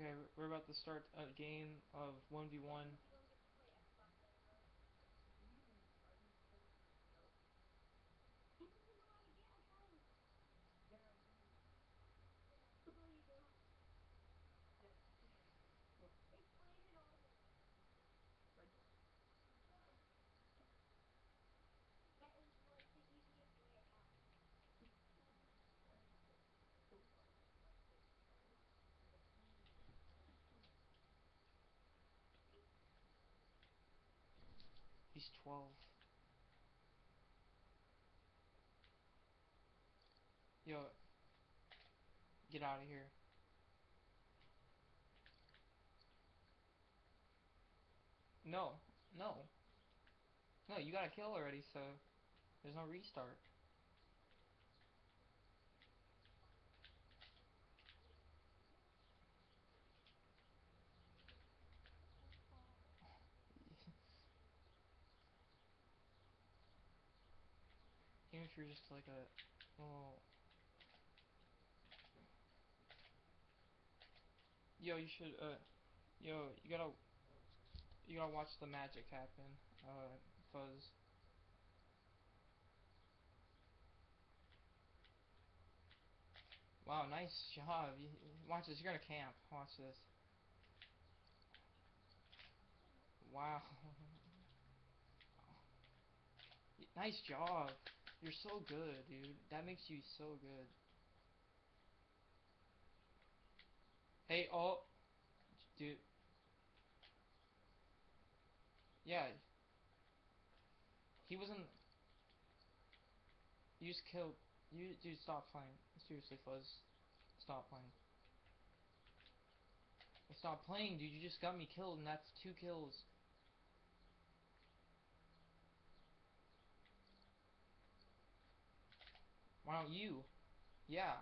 Okay, we're about to start a game of 1v1. He's 12. Yo, get out of here. No, no. No, you got a kill already, so there's no restart. If you're just like a little... Yo, you should, uh, yo, you gotta, you gotta watch the magic happen, uh, Fuzz. Wow, nice job. Watch this, you're gonna camp. Watch this. Wow. nice job. You're so good, dude. That makes you so good. Hey, oh. Dude. Yeah. He wasn't... You just killed... You, dude, stop playing. Seriously, Fuzz. Stop playing. Stop playing, dude. You just got me killed, and that's two kills. Why don't you? Yeah.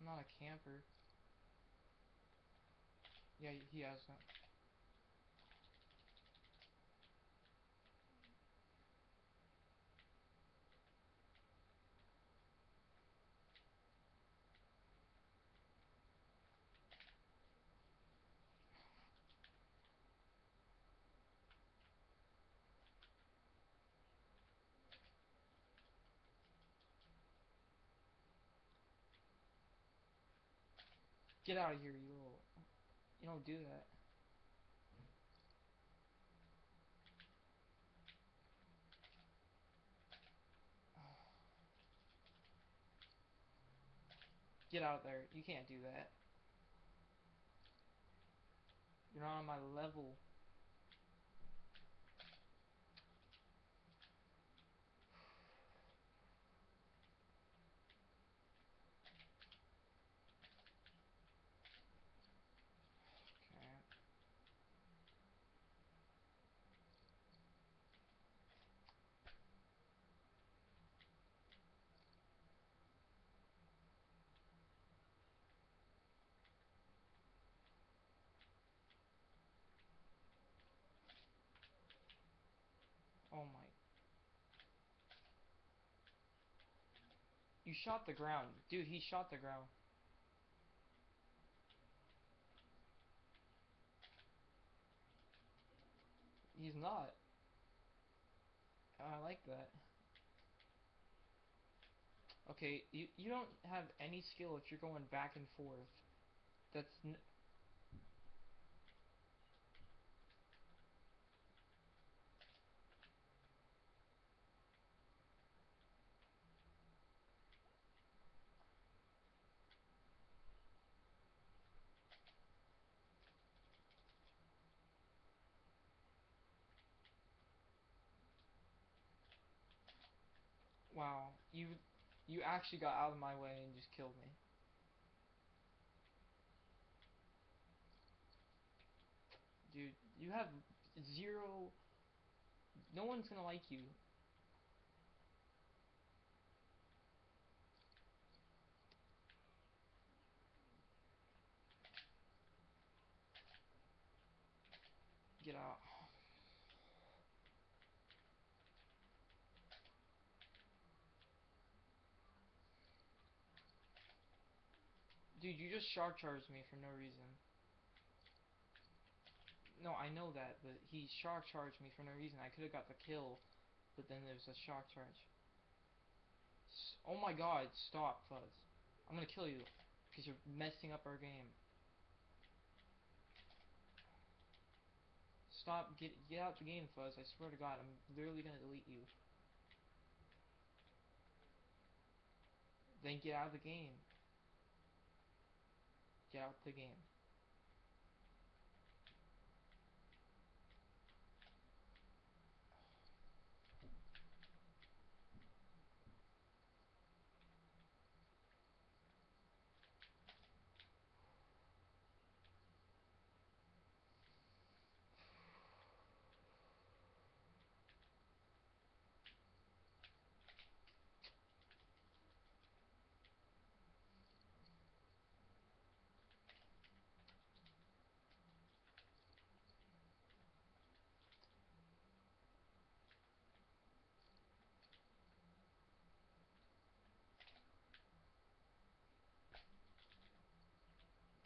I'm not a camper. Yeah, he has that. Get out of here, you little... You don't do that. Get out of there. You can't do that. You're not on my level. Okay. Oh my. You shot the ground. Dude, he shot the ground. He's not. I like that. Okay, you you don't have any skill if you're going back and forth. That's Wow, you you actually got out of my way and just killed me. Dude, you have zero... No one's gonna like you. Get out. Dude, you just shock charged me for no reason. No, I know that, but he shock charged me for no reason. I could have got the kill, but then there's a shock charge. S oh my god, stop, Fuzz. I'm gonna kill you, because you're messing up our game. Stop, get, get out the game, Fuzz. I swear to god, I'm literally gonna delete you. Then get out of the game. Get out the game.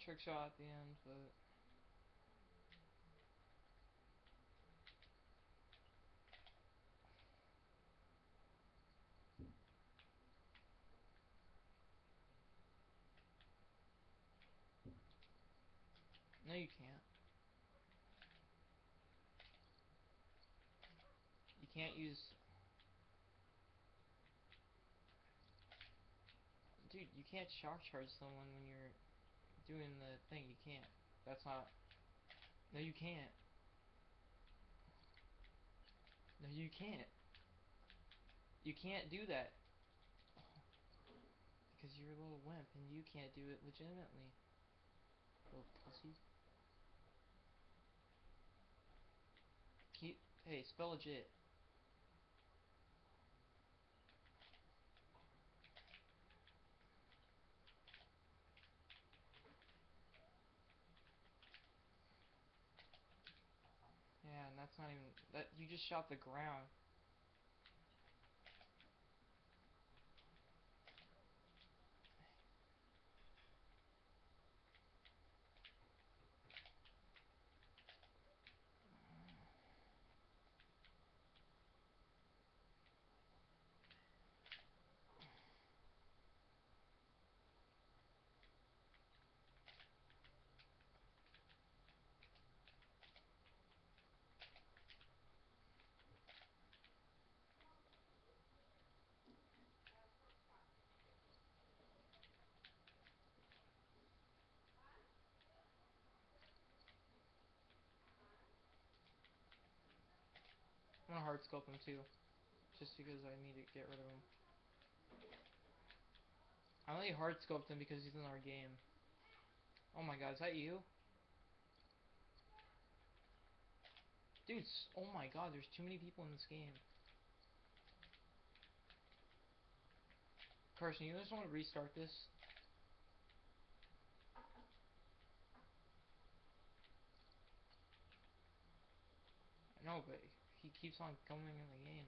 Trick shot at the end, but No, you can't. You can't use... Dude, you can't shock charge someone when you're doing the thing, you can't. That's not... No, you can't. No, you can't. You can't do that. Because you're a little wimp, and you can't do it legitimately. Little pussy. Keep... Hey, spell legit. Yeah, and that's not even that you just shot the ground. I'm gonna hard scope him too. Just because I need to get rid of him. I only hard scoped him because he's in our game. Oh my god, is that you? Dude, oh my god, there's too many people in this game. Carson, you just want to restart this? No, but he keeps on coming in the game.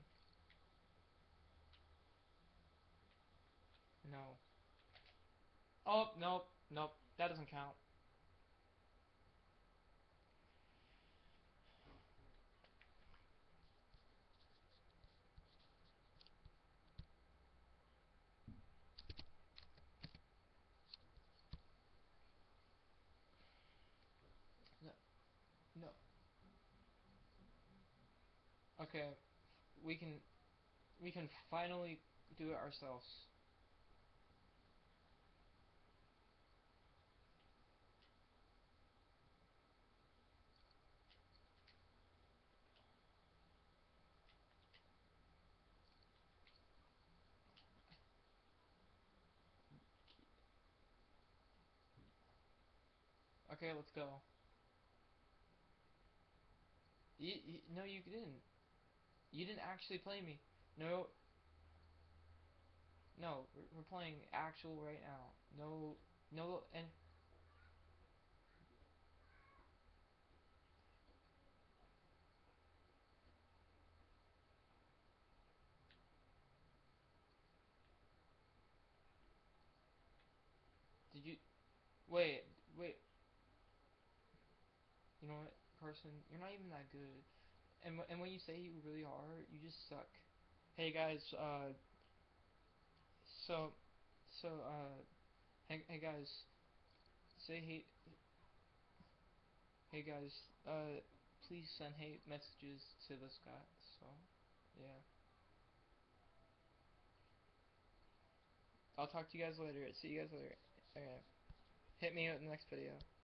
No. Oh, nope, nope, that doesn't count. No. No. Okay, we can we can finally do it ourselves. Okay, let's go. You, you, no, you didn't. You didn't actually play me. No. No, we're, playing actual right now. No, no, and... Did you... Wait, wait. You know what, Carson? You're not even that good. And and when you say you really are, you just suck. Hey guys, uh. So, so uh, hey, hey guys, say hate. Hey guys, uh, please send hate messages to this guy. So, yeah. I'll talk to you guys later. See you guys later. Okay. Hit me up in the next video.